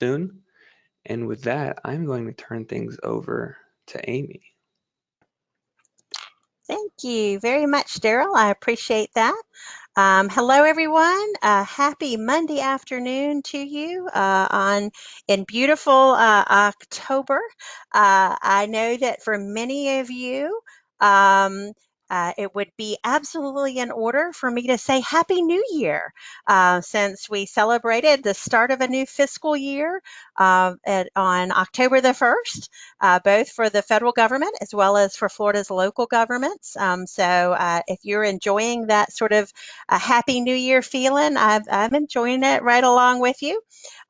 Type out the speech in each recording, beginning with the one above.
soon. And with that, I'm going to turn things over to Amy. Thank you very much, Daryl. I appreciate that. Um, hello, everyone. Uh, happy Monday afternoon to you uh, on in beautiful uh, October. Uh, I know that for many of you, um, uh, it would be absolutely in order for me to say Happy New Year uh, since we celebrated the start of a new fiscal year uh, at, on October the 1st, uh, both for the federal government as well as for Florida's local governments. Um, so uh, if you're enjoying that sort of a Happy New Year feeling, I've, I'm enjoying it right along with you.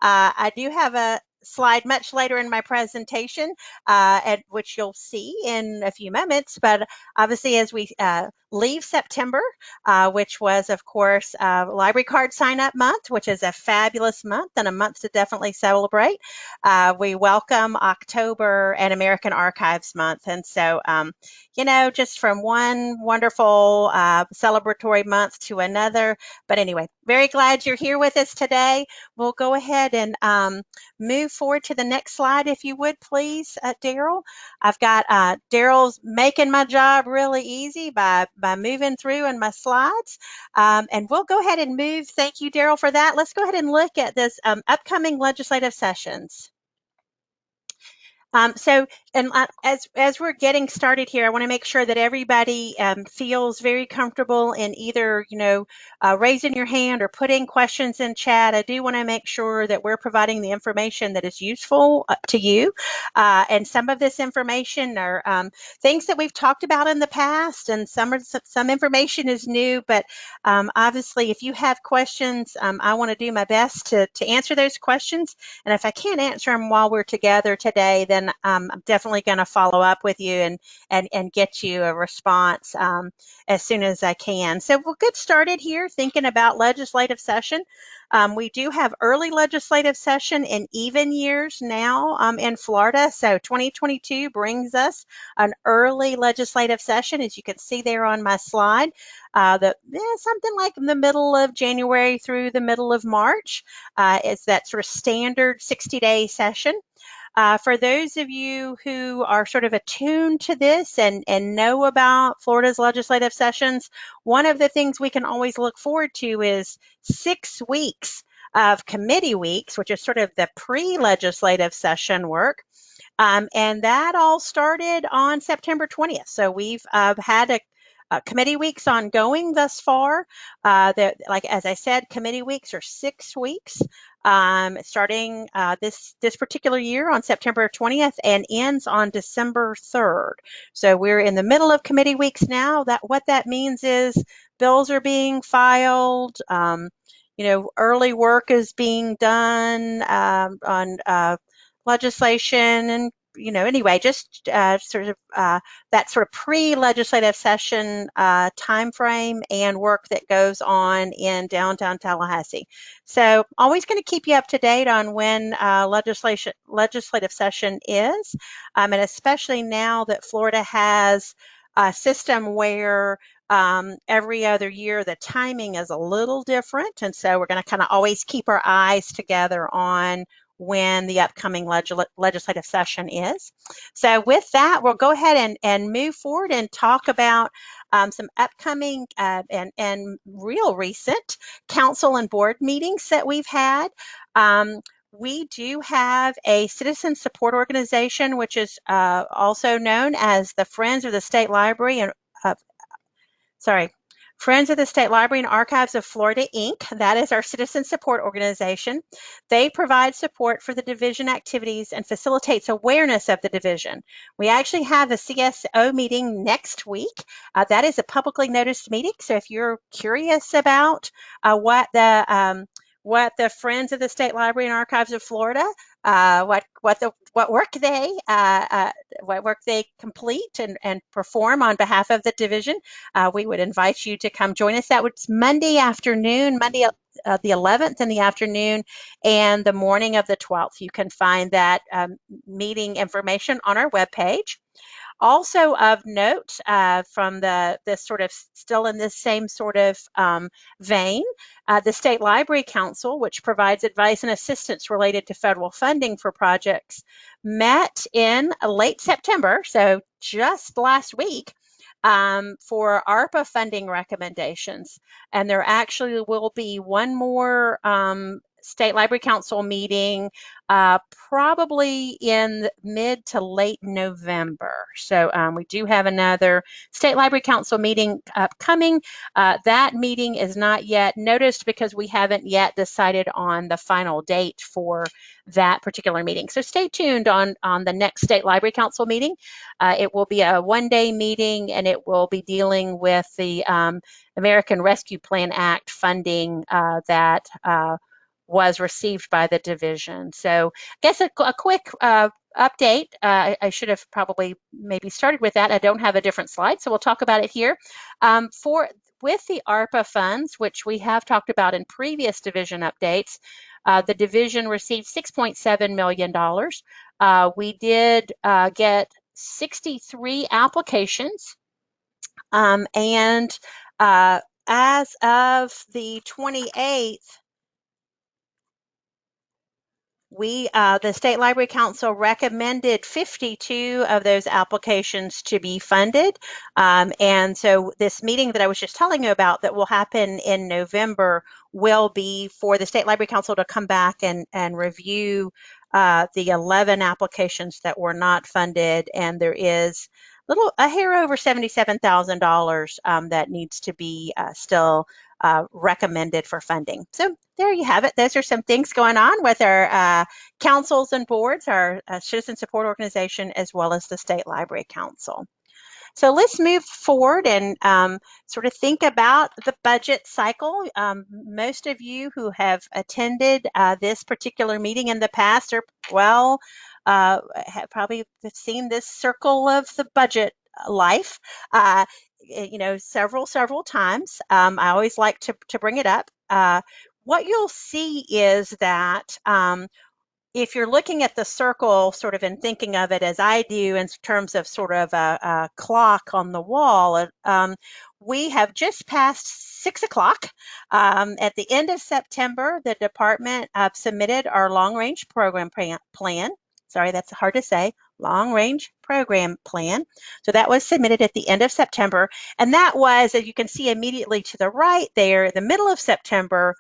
Uh, I do have a, slide much later in my presentation, uh, at which you'll see in a few moments. But obviously, as we uh, leave September, uh, which was, of course, uh, library card sign up month, which is a fabulous month and a month to definitely celebrate. Uh, we welcome October and American Archives Month. And so, um, you know, just from one wonderful uh, celebratory month to another. But anyway, very glad you're here with us today. We'll go ahead and um, move forward to the next slide, if you would, please, uh, Daryl. I've got uh, Daryl's making my job really easy by by moving through in my slides. Um, and we'll go ahead and move. Thank you, Daryl, for that. Let's go ahead and look at this um, upcoming legislative sessions. Um, so, and as as we're getting started here, I want to make sure that everybody um, feels very comfortable in either, you know, uh, raising your hand or putting questions in chat. I do want to make sure that we're providing the information that is useful uh, to you. Uh, and some of this information are um, things that we've talked about in the past, and some are, some information is new. But um, obviously, if you have questions, um, I want to do my best to to answer those questions. And if I can't answer them while we're together today, then um, I'm definitely going to follow up with you and, and, and get you a response um, as soon as I can. So we'll get started here thinking about legislative session. Um, we do have early legislative session in even years now um, in Florida. So 2022 brings us an early legislative session, as you can see there on my slide. Uh, the, yeah, something like the middle of January through the middle of March uh, is that sort of standard 60 day session. Uh, for those of you who are sort of attuned to this and, and know about Florida's legislative sessions, one of the things we can always look forward to is six weeks of committee weeks, which is sort of the pre-legislative session work. Um, and that all started on September 20th. So we've uh, had a uh, committee weeks ongoing thus far. Uh, like as I said, committee weeks are six weeks, um, starting uh, this this particular year on September 20th and ends on December 3rd. So we're in the middle of committee weeks now. That what that means is bills are being filed. Um, you know, early work is being done um, on uh, legislation and you know, anyway, just uh, sort of uh, that sort of pre-legislative session uh, time frame and work that goes on in downtown Tallahassee. So always going to keep you up to date on when uh, legislation legislative session is, um, and especially now that Florida has a system where um, every other year the timing is a little different, and so we're going to kind of always keep our eyes together on when the upcoming legis legislative session is. So with that, we'll go ahead and, and move forward and talk about um, some upcoming uh, and, and real recent council and board meetings that we've had. Um, we do have a citizen support organization, which is uh, also known as the Friends of the State Library and uh, sorry, Friends of the State Library and Archives of Florida, Inc., that is our citizen support organization. They provide support for the division activities and facilitates awareness of the division. We actually have a CSO meeting next week. Uh, that is a publicly noticed meeting, so if you're curious about uh, what the um, what the Friends of the State Library and Archives of Florida, uh, what what the what work they uh, uh, what work they complete and, and perform on behalf of the division. Uh, we would invite you to come join us. That was Monday afternoon, Monday uh, the 11th in the afternoon, and the morning of the 12th. You can find that um, meeting information on our webpage. Also of note uh, from the this sort of still in this same sort of um, vein, uh, the State Library Council, which provides advice and assistance related to federal funding for projects, met in late September, so just last week, um, for ARPA funding recommendations. And there actually will be one more um, State Library Council meeting uh, probably in mid to late November. So um, we do have another State Library Council meeting upcoming. Uh, that meeting is not yet noticed because we haven't yet decided on the final date for that particular meeting. So stay tuned on, on the next State Library Council meeting. Uh, it will be a one-day meeting and it will be dealing with the um, American Rescue Plan Act funding uh, that uh, was received by the division. So I guess a, a quick uh, update. Uh, I should have probably maybe started with that. I don't have a different slide, so we'll talk about it here. Um, for with the ARPA funds, which we have talked about in previous division updates, uh, the division received $6.7 million. Uh, we did uh, get 63 applications, um, and uh, as of the 28th, we, uh, the State Library Council recommended 52 of those applications to be funded. Um, and so this meeting that I was just telling you about that will happen in November will be for the State Library Council to come back and, and review uh, the 11 applications that were not funded. And there is little a hair over $77,000 um, that needs to be uh, still uh, recommended for funding. So there you have it. Those are some things going on with our uh, councils and boards, our uh, citizen support organization, as well as the State Library Council. So let's move forward and um, sort of think about the budget cycle. Um, most of you who have attended uh, this particular meeting in the past are well, uh, have probably seen this circle of the budget life. Uh, you know, several, several times. Um, I always like to, to bring it up. Uh, what you'll see is that um, if you're looking at the circle sort of and thinking of it as I do in terms of sort of a, a clock on the wall, uh, um, we have just passed six o'clock. Um, at the end of September, the department uh, submitted our long range program plan. Sorry, that's hard to say long range program plan. So that was submitted at the end of September. And that was, as you can see immediately to the right there, the middle of September,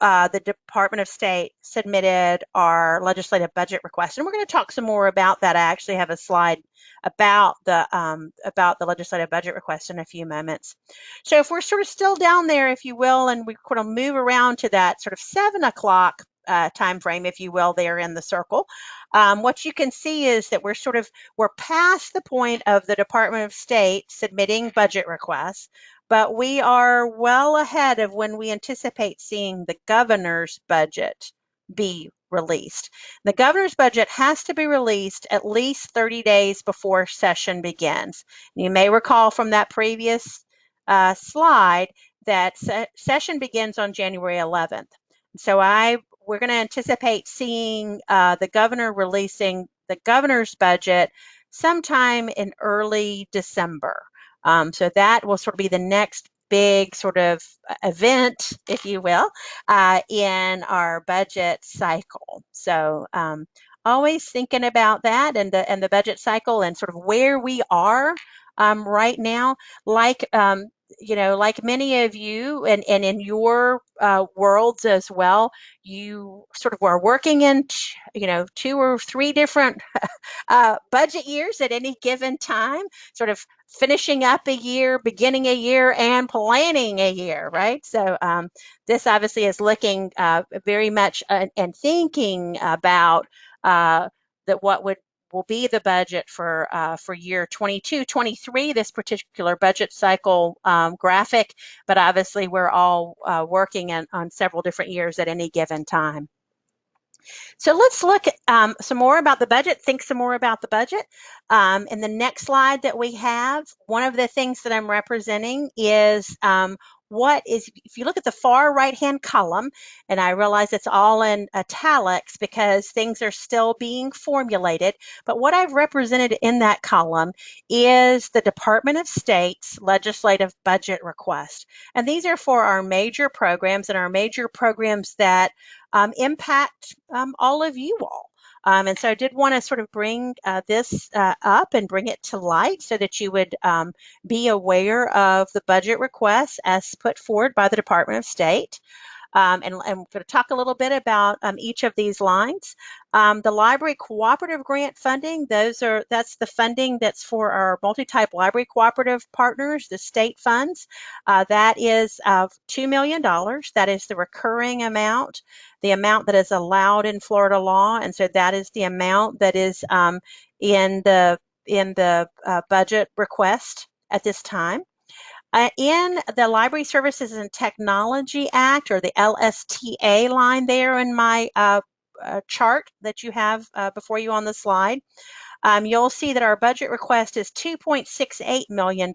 uh, the Department of State submitted our legislative budget request, and we're going to talk some more about that. I actually have a slide about the um, about the legislative budget request in a few moments. So if we're sort of still down there, if you will, and we kind of move around to that sort of seven o'clock uh, time frame, if you will, there in the circle, um, what you can see is that we're sort of we're past the point of the Department of State submitting budget requests, but we are well ahead of when we anticipate seeing the governor's budget be released. The governor's budget has to be released at least 30 days before session begins. You may recall from that previous uh, slide that se session begins on January 11th. So I we're going to anticipate seeing uh, the governor releasing the governor's budget sometime in early December. Um, so that will sort of be the next big sort of uh, event, if you will, uh, in our budget cycle. So um, always thinking about that and the and the budget cycle and sort of where we are um, right now. Like um, you know, like many of you and, and in your uh, worlds as well, you sort of are working in, you know, two or three different uh, budget years at any given time, sort of finishing up a year, beginning a year, and planning a year, right? So um, this obviously is looking uh, very much uh, and thinking about uh, that what would will be the budget for uh, for year 22, 23, this particular budget cycle um, graphic, but obviously we're all uh, working in, on several different years at any given time. So let's look um, some more about the budget, think some more about the budget. Um, in the next slide that we have, one of the things that I'm representing is um, what is, if you look at the far right-hand column, and I realize it's all in italics because things are still being formulated, but what I've represented in that column is the Department of State's legislative budget request. And these are for our major programs and our major programs that um, impact um, all of you all. Um, and so I did want to sort of bring uh, this uh, up and bring it to light so that you would um, be aware of the budget requests as put forward by the Department of State. Um, and, and, I'm going to talk a little bit about um, each of these lines. Um, the library cooperative grant funding, those are that's the funding that's for our multi-type library cooperative partners, the state funds. Uh, that is $2 million. That is the recurring amount, the amount that is allowed in Florida law. And so that is the amount that is um, in the in the uh, budget request at this time. Uh, in the Library Services and Technology Act, or the LSTA line there in my uh, uh, chart that you have uh, before you on the slide, um, you'll see that our budget request is $2.68 million.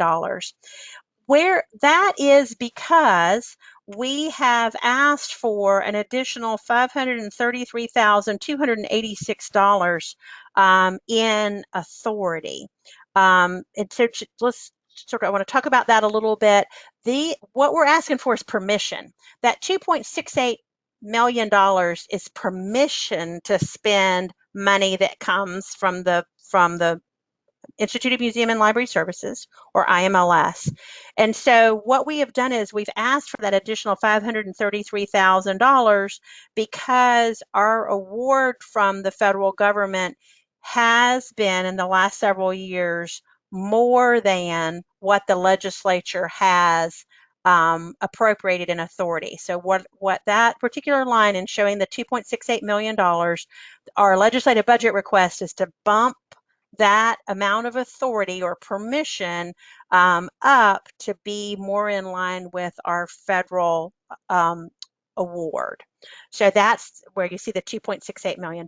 Where that is because we have asked for an additional $533,286 um, in authority. Um, and so let's sort of I want to talk about that a little bit. The what we're asking for is permission. That 2.68 million dollars is permission to spend money that comes from the from the Institute of Museum and Library Services, or IMLS. And so what we have done is we've asked for that additional $533,000 because our award from the federal government has been in the last several years more than what the legislature has um, appropriated in authority. So what, what that particular line in showing the $2.68 million, our legislative budget request is to bump that amount of authority or permission um, up to be more in line with our federal um, award. So that's where you see the $2.68 million.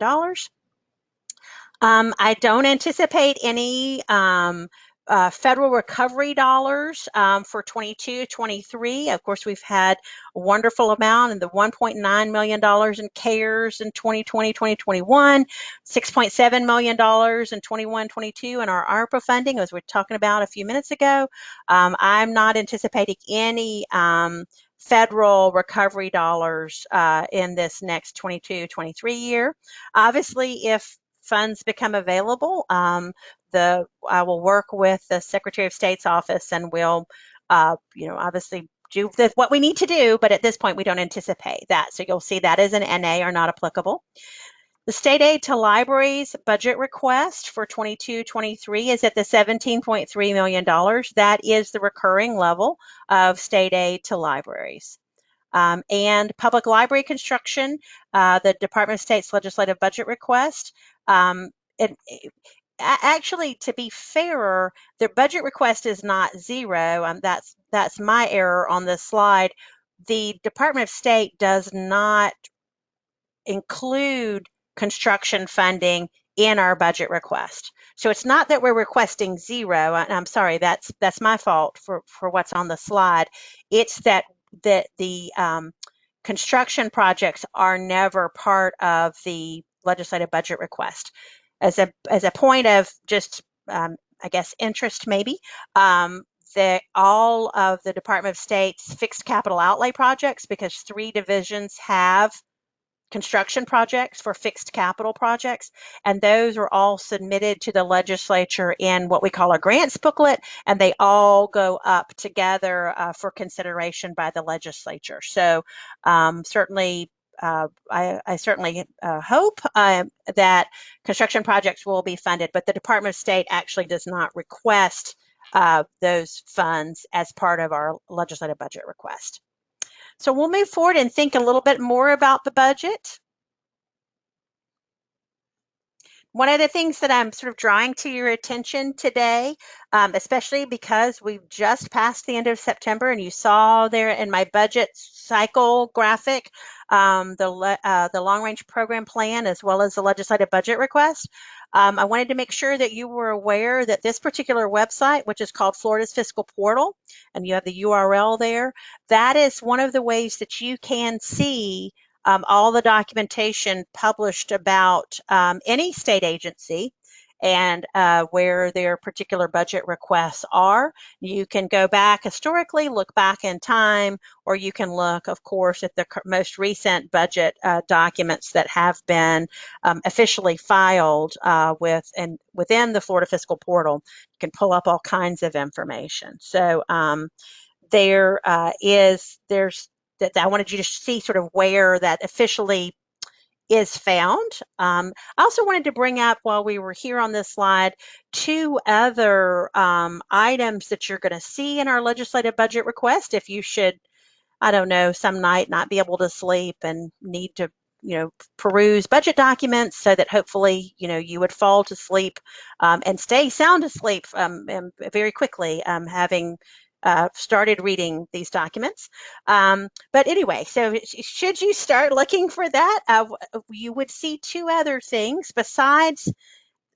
Um, I don't anticipate any um, uh, federal recovery dollars um, for 22, 23. Of course, we've had a wonderful amount in the $1.9 million in CARES in 2020, 2021, $6.7 million in 21, 22 in our ARPA funding, as we are talking about a few minutes ago. Um, I'm not anticipating any um, federal recovery dollars uh, in this next 22, 23 year. Obviously, if funds become available, um, the I will work with the Secretary of State's office and we'll, uh, you know, obviously do the, what we need to do, but at this point we don't anticipate that. So you'll see that is an NA or not applicable. The state aid to libraries budget request for 22-23 is at the $17.3 million. That is the recurring level of state aid to libraries. Um, and public library construction, uh, the Department of State's legislative budget request. Um, it, actually, to be fairer, their budget request is not zero. Um, that's that's my error on this slide. The Department of State does not include construction funding in our budget request. So it's not that we're requesting zero. I'm sorry, that's that's my fault for for what's on the slide. It's that that the um, construction projects are never part of the legislative budget request. As a as a point of just um, I guess interest maybe um, that all of the Department of State's fixed capital outlay projects because three divisions have construction projects for fixed capital projects and those are all submitted to the legislature in what we call a grants booklet and they all go up together uh, for consideration by the legislature so um, certainly uh, I, I, certainly uh, hope uh, that construction projects will be funded, but the Department of State actually does not request uh, those funds as part of our legislative budget request. So we'll move forward and think a little bit more about the budget. One of the things that I'm sort of drawing to your attention today, um, especially because we've just passed the end of September and you saw there in my budget cycle graphic, um, the, uh, the long range program plan as well as the legislative budget request. Um, I wanted to make sure that you were aware that this particular website, which is called Florida's Fiscal Portal, and you have the URL there, that is one of the ways that you can see um, all the documentation published about um, any state agency and uh, where their particular budget requests are. You can go back historically, look back in time, or you can look, of course, at the most recent budget uh, documents that have been um, officially filed uh, with and within the Florida Fiscal Portal. You can pull up all kinds of information. So um, there uh, is there's that I wanted you to see sort of where that officially is found. Um, I also wanted to bring up while we were here on this slide, two other um, items that you're going to see in our legislative budget request if you should, I don't know, some night not be able to sleep and need to you know peruse budget documents so that hopefully you know you would fall to sleep um, and stay sound asleep um, very quickly um, having uh, started reading these documents. Um, but anyway, so should you start looking for that, uh, you would see two other things besides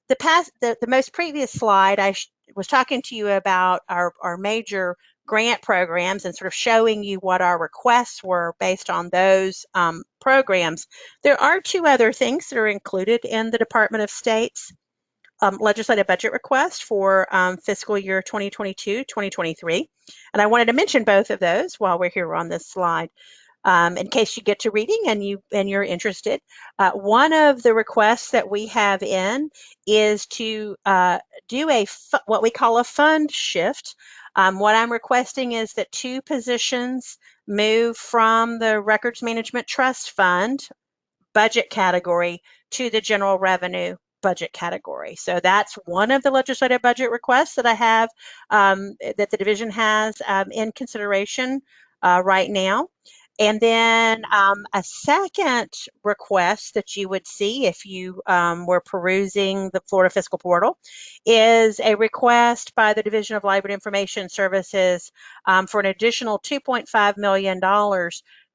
the past, the, the most previous slide. I was talking to you about our, our major grant programs and sort of showing you what our requests were based on those um, programs. There are two other things that are included in the Department of State's um, legislative budget request for um, fiscal year 2022-2023. And I wanted to mention both of those while we're here on this slide. Um, in case you get to reading and you and you're interested. Uh, one of the requests that we have in is to uh, do a what we call a fund shift. Um, what I'm requesting is that two positions move from the Records Management Trust Fund budget category to the general revenue budget category. So that's one of the legislative budget requests that I have um, that the division has um, in consideration uh, right now. And then um, a second request that you would see if you um, were perusing the Florida Fiscal Portal is a request by the Division of Library Information Services um, for an additional $2.5 million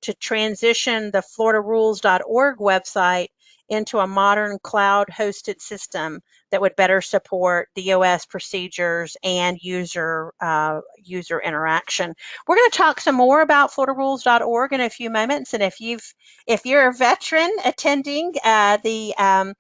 to transition the floridarules.org website into a modern cloud hosted system that would better support DOS procedures and user uh, user interaction. We're going to talk some more about FloridaRules.org in a few moments, and if you've if you're a veteran attending uh, the um,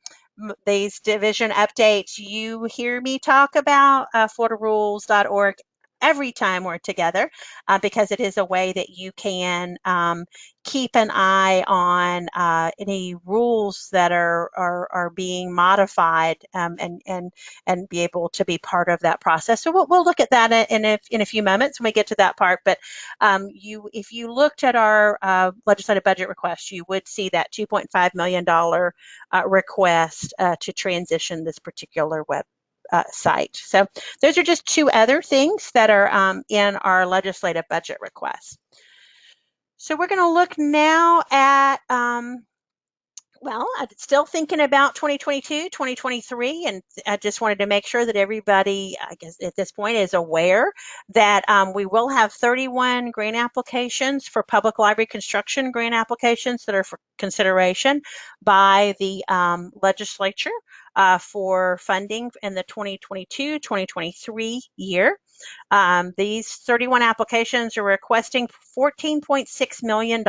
these division updates, you hear me talk about uh, FloridaRules.org every time we're together uh, because it is a way that you can um, keep an eye on uh, any rules that are are, are being modified um, and and and be able to be part of that process. So we'll, we'll look at that in a, in a few moments when we get to that part. But um, you, if you looked at our uh, legislative budget request, you would see that 2.5 million dollar uh, request uh, to transition this particular web uh, site. So those are just two other things that are um, in our legislative budget request. So we're going to look now at, um, well, I'm still thinking about 2022, 2023, and I just wanted to make sure that everybody, I guess at this point, is aware that um, we will have 31 grant applications for public library construction grant applications that are for consideration by the um, legislature uh, for funding in the 2022-2023 year. Um, these 31 applications are requesting $14.6 million.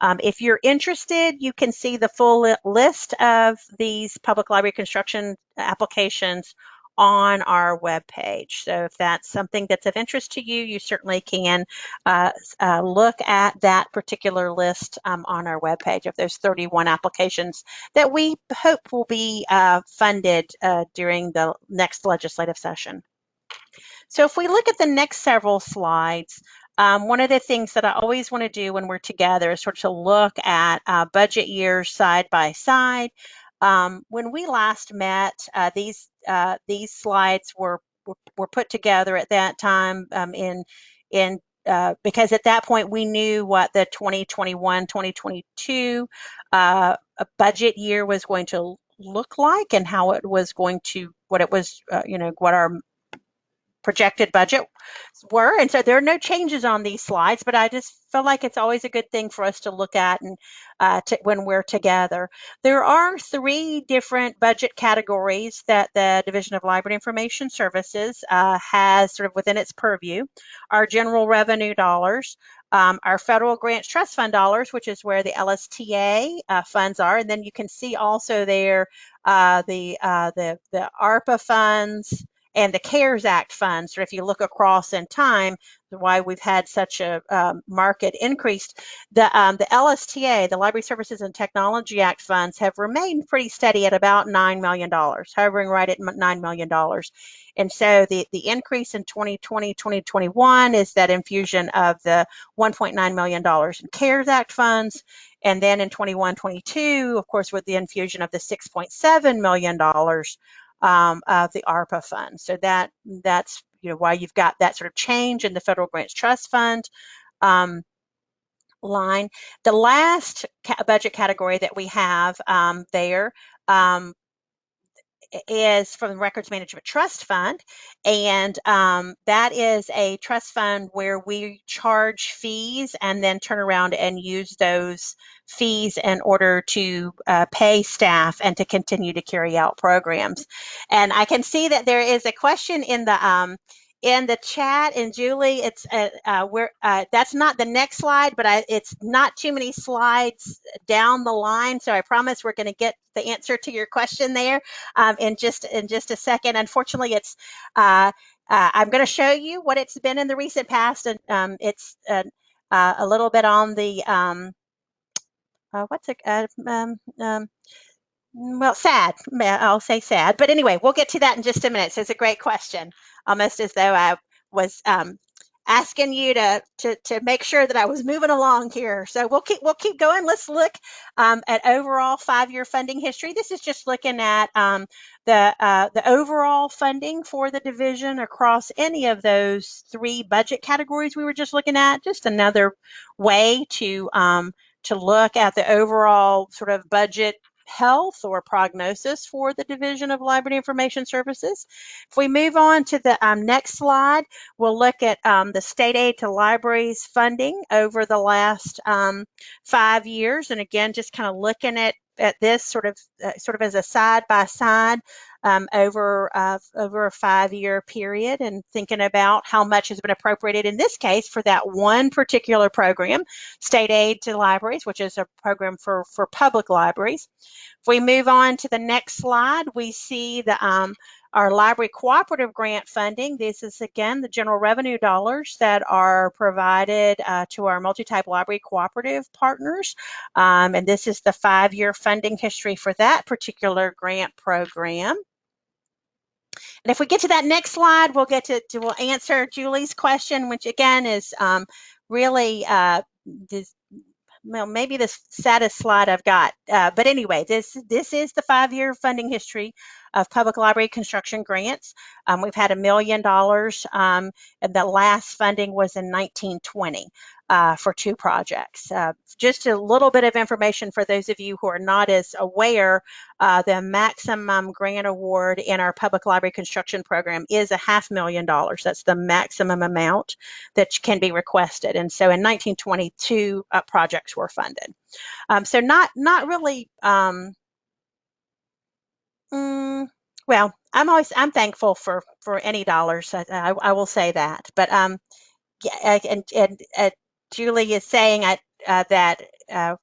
Um, if you're interested, you can see the full list of these public library construction applications on our webpage. So if that's something that's of interest to you, you certainly can uh, uh, look at that particular list um, on our webpage of those 31 applications that we hope will be uh, funded uh, during the next legislative session. So if we look at the next several slides, um, one of the things that I always want to do when we're together is sort of look at uh, budget years side by side. Um, when we last met, uh, these uh, these slides were, were, put together at that time um, in in uh, because at that point we knew what the 2021 2022 uh, budget year was going to look like and how it was going to, what it was, uh, you know, what our projected budget were. And so there are no changes on these slides, but I just feel like it's always a good thing for us to look at and uh, to, when we're together. There are three different budget categories that the Division of Library Information Services uh, has sort of within its purview. Our general revenue dollars, um, our federal grants trust fund dollars, which is where the LSTA uh, funds are, and then you can see also there uh, the uh, the the ARPA funds, and the CARES Act funds, or if you look across in time, why we've had such a um, market increase, the, um, the LSTA, the Library Services and Technology Act funds have remained pretty steady at about $9 million, hovering right at $9 million. And so the, the increase in 2020, 2021 is that infusion of the $1.9 million in CARES Act funds. And then in 21, 22, of course, with the infusion of the $6.7 million um, of the ARPA fund. So that that's you know why you've got that sort of change in the federal grants trust fund um, line. The last ca budget category that we have um, there um, is from the Records Management Trust Fund, and um, that is a trust fund where we charge fees and then turn around and use those fees in order to uh, pay staff and to continue to carry out programs. And I can see that there is a question in the um, in the chat and Julie, it's uh, uh, where uh, that's not the next slide, but I, it's not too many slides down the line. So I promise we're going to get the answer to your question there um, in just in just a second. Unfortunately, it's uh, uh, I'm going to show you what it's been in the recent past, and um, it's uh, a little bit on the um, what's it um, um, well, sad. I'll say sad. But anyway, we'll get to that in just a minute. So it's a great question, almost as though I was um, asking you to, to to make sure that I was moving along here. So we'll keep we'll keep going. Let's look um, at overall five-year funding history. This is just looking at um, the uh, the overall funding for the division across any of those three budget categories we were just looking at. Just another way to um, to look at the overall sort of budget health or prognosis for the Division of Library Information Services. If we move on to the um, next slide, we'll look at um, the state aid to libraries funding over the last um, five years. And again, just kind of looking at, at this sort of uh, sort of as a side by side um, over uh, over a five-year period and thinking about how much has been appropriated in this case for that one particular program, state aid to libraries, which is a program for for public libraries. If we move on to the next slide, we see the um, our library cooperative grant funding. This is again the general revenue dollars that are provided uh, to our multi-type library cooperative partners. Um, and this is the five-year funding history for that particular grant program. And if we get to that next slide, we'll get to, to we'll answer Julie's question, which again is um, really uh, this, well, maybe the saddest slide I've got. Uh, but anyway, this this is the five-year funding history of public library construction grants. Um, we've had a million dollars, um, and the last funding was in 1920 uh, for two projects. Uh, just a little bit of information for those of you who are not as aware, uh, the maximum grant award in our public library construction program is a half million dollars. That's the maximum amount that can be requested. And so in 1922, uh, projects were funded. Um, so not, not really, um, mm, well, I'm always, I'm thankful for, for any dollars. I, I, I will say that, but um, yeah, and, and, and Julie is saying uh, that, uh,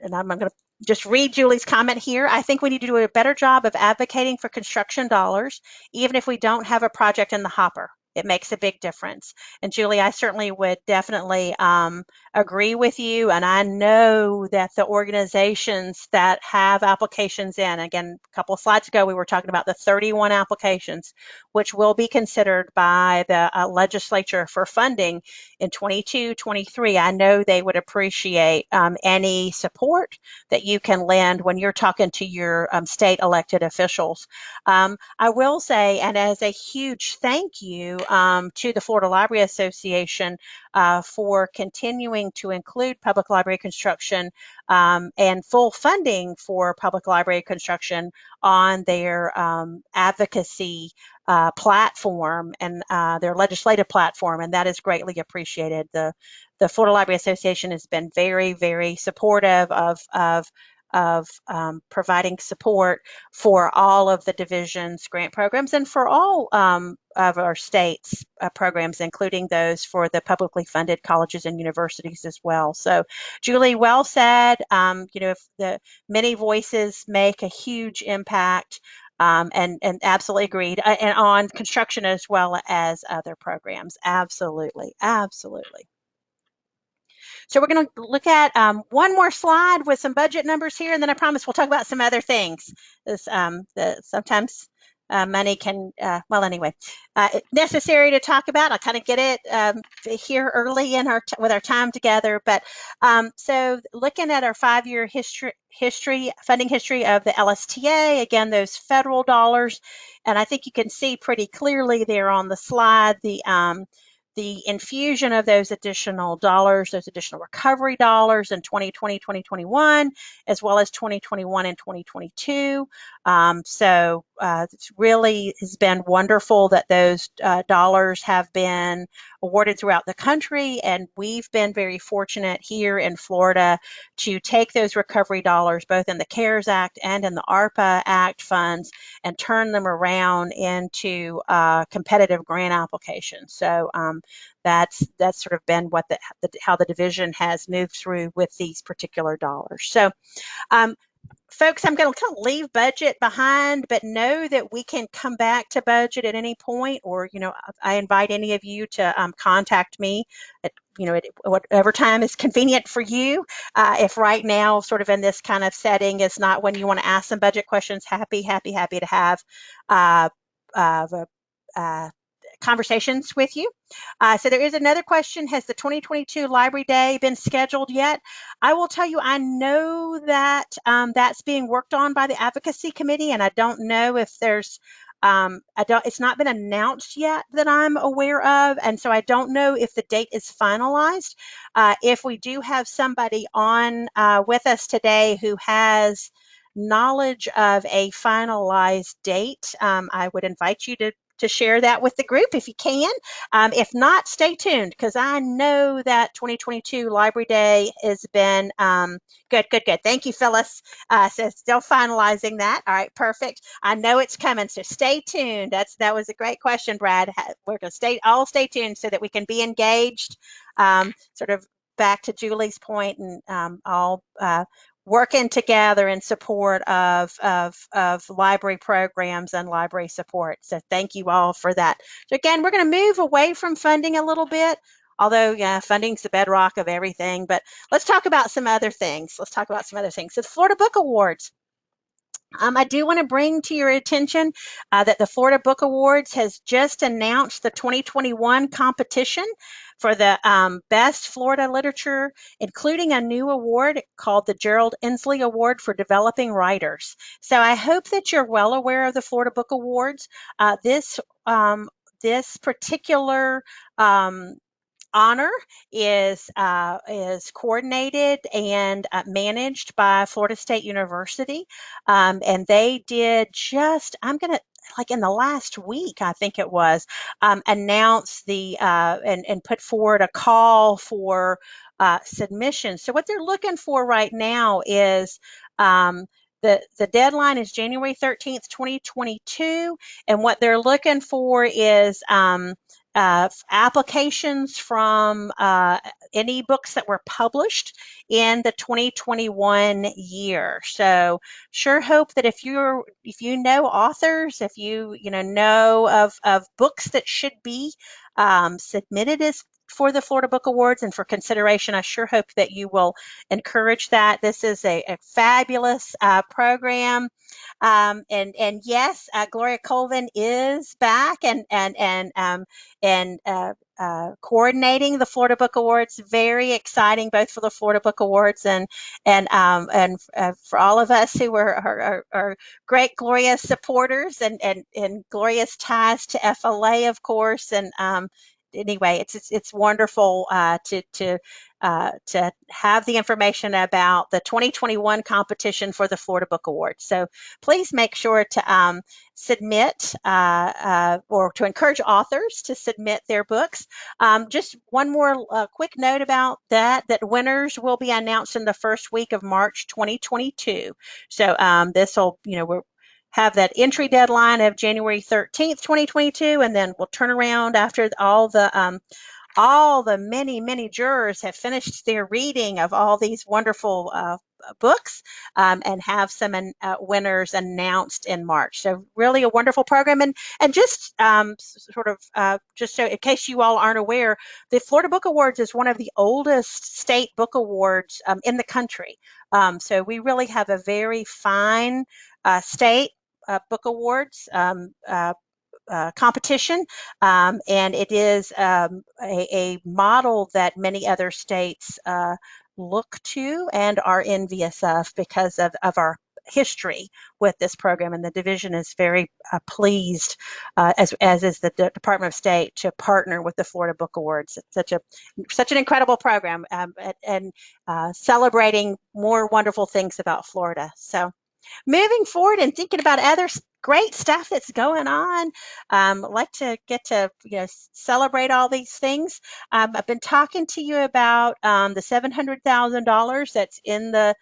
and I'm going to just read Julie's comment here. I think we need to do a better job of advocating for construction dollars, even if we don't have a project in the hopper it makes a big difference. And Julie, I certainly would definitely um, agree with you. And I know that the organizations that have applications in, again, a couple of slides ago, we were talking about the 31 applications, which will be considered by the uh, legislature for funding in 22, 23. I know they would appreciate um, any support that you can lend when you're talking to your um, state elected officials. Um, I will say, and as a huge thank you, um, to the Florida Library Association uh, for continuing to include public library construction um, and full funding for public library construction on their um, advocacy uh, platform and uh, their legislative platform, and that is greatly appreciated. The the Florida Library Association has been very, very supportive of of of um, providing support for all of the division's grant programs and for all um, of our state's uh, programs, including those for the publicly funded colleges and universities as well. So, Julie, well said. Um, you know, if the many voices make a huge impact. Um, and and absolutely agreed uh, and on construction as well as other programs absolutely absolutely so we're going to look at um, one more slide with some budget numbers here, and then I promise we'll talk about some other things. This, um, the, sometimes uh, money can, uh, well, anyway, uh, necessary to talk about. I'll kind of get it um, here early in our with our time together. But um, so looking at our five-year history, history, funding history of the LSTA, again, those federal dollars, and I think you can see pretty clearly there on the slide the um, the infusion of those additional dollars, those additional recovery dollars in 2020, 2021, as well as 2021 and 2022. Um, so uh, it really has been wonderful that those uh, dollars have been awarded throughout the country, and we've been very fortunate here in Florida to take those recovery dollars, both in the CARES Act and in the ARPA Act funds, and turn them around into uh, competitive grant applications. So um, that's that's sort of been what the, the, how the division has moved through with these particular dollars. So um, folks, I'm going to kind of leave budget behind, but know that we can come back to budget at any point, or you know, I invite any of you to um, contact me at you know at whatever time is convenient for you. Uh, if right now, sort of in this kind of setting, is not when you want to ask some budget questions, happy, happy, happy to have uh, uh, uh conversations with you. Uh, so there is another question. Has the 2022 Library Day been scheduled yet? I will tell you, I know that um, that's being worked on by the Advocacy Committee, and I don't know if there's um, I don't, it's not been announced yet that I'm aware of, and so I don't know if the date is finalized. Uh, if we do have somebody on uh, with us today who has knowledge of a finalized date, um, I would invite you to to share that with the group if you can. Um, if not, stay tuned because I know that 2022 Library Day has been um, good, good, good. Thank you, Phyllis. Uh, so still finalizing that. All right, perfect. I know it's coming, so stay tuned. That's that was a great question, Brad. We're gonna stay all stay tuned so that we can be engaged. Um, sort of back to Julie's point and um, all uh, working together in support of, of, of library programs and library support. So thank you all for that. So again, we're going to move away from funding a little bit, although yeah, funding's the bedrock of everything, but let's talk about some other things. Let's talk about some other things. So the Florida Book Awards. Um, I do want to bring to your attention uh, that the Florida Book Awards has just announced the 2021 competition for the um, Best Florida Literature, including a new award called the Gerald Ensley Award for Developing Writers. So I hope that you're well aware of the Florida Book Awards. Uh, this um, this particular um, honor is uh, is coordinated and uh, managed by Florida State University, um, and they did just I'm gonna like in the last week, I think it was, um, announce the uh, and and put forward a call for uh, submissions. So what they're looking for right now is um, the, the deadline is January 13th, 2022, and what they're looking for is um, uh, applications from uh, any books that were published in the 2021 year. So sure hope that if you're if you know authors, if you you know know of of books that should be um, submitted as for the Florida Book Awards and for consideration. I sure hope that you will encourage that. This is a, a fabulous uh, program. Um, and and yes, uh, Gloria Colvin is back and and and um, and uh, uh, coordinating the Florida Book Awards. Very exciting, both for the Florida Book Awards and and um, and uh, for all of us who are, are, are, great Gloria supporters and, and and glorious ties to FLA, of course. And um, anyway, it's it's, it's wonderful uh, to to uh, to have the information about the 2021 competition for the Florida Book Award. So please make sure to um, submit uh, uh, or to encourage authors to submit their books. Um, just one more uh, quick note about that, that winners will be announced in the first week of March 2022. So um, this will, you know, we're have that entry deadline of January 13th, 2022, and then we'll turn around after all the um, all the many, many jurors have finished their reading of all these wonderful uh, books um, and have some uh, winners announced in March. So really a wonderful program. And, and just um, sort of, uh, just so in case you all aren't aware, the Florida Book Awards is one of the oldest state book awards um, in the country. Um, so we really have a very fine uh, state book awards um, uh, uh, competition, um, and it is um, a, a, model that many other states uh, look to and are envious of because of, of our history with this program and the division is very uh, pleased uh, as, as is the D Department of State to partner with the Florida Book Awards. It's such a such an incredible program um, and, and uh, celebrating more wonderful things about Florida. So moving forward and thinking about other great stuff that's going on. Um, like to get to you know celebrate all these things. Um, I've been talking to you about um, the seven hundred thousand dollars that's in the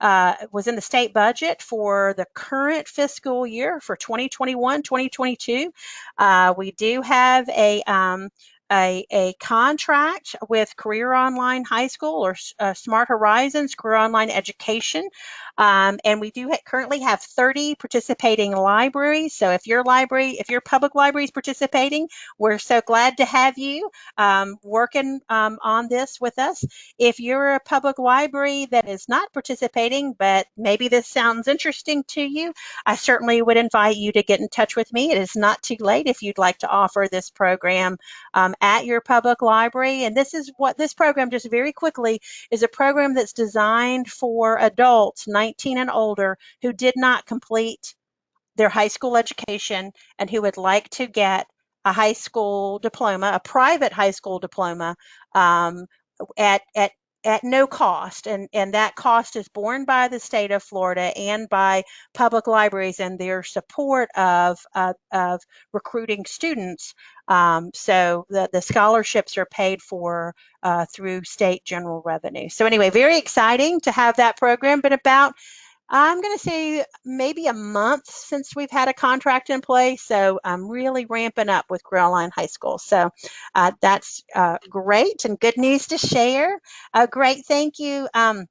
uh, was in the state budget for the current fiscal year for 2021 2022 uh, we do have a um, a, a contract with Career Online High School or uh, Smart Horizons Career Online Education. Um, and we do ha currently have 30 participating libraries. So if your library, if your public library is participating, we're so glad to have you um, working um, on this with us. If you're a public library that is not participating, but maybe this sounds interesting to you, I certainly would invite you to get in touch with me. It is not too late if you'd like to offer this program um, at your public library. And this is what this program, just very quickly, is a program that's designed for adults 19 and older who did not complete their high school education and who would like to get a high school diploma, a private high school diploma um, at, at at no cost and and that cost is borne by the state of Florida and by public libraries and their support of uh, of recruiting students. Um, so the the scholarships are paid for uh, through state general revenue. So anyway very exciting to have that program but about I'm going to say maybe a month since we've had a contract in place. So I'm really ramping up with Career Online High School. So uh, that's uh, great and good news to share. Uh, great. Thank you. Um,